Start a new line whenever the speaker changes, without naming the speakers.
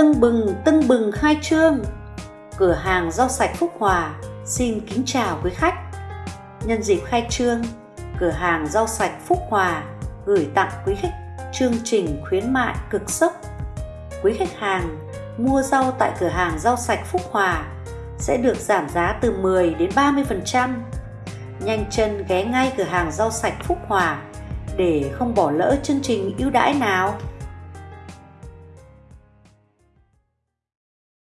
Tưng bừng tưng bừng khai trương Cửa hàng rau sạch Phúc Hòa xin kính chào quý khách Nhân dịp khai trương, Cửa hàng rau sạch Phúc Hòa gửi tặng quý khách chương trình khuyến mại cực sốc Quý khách hàng mua rau tại cửa hàng rau sạch Phúc Hòa sẽ được giảm giá từ 10 đến 30%. Nhanh chân ghé ngay cửa hàng rau sạch Phúc Hòa để không bỏ lỡ chương trình ưu đãi nào.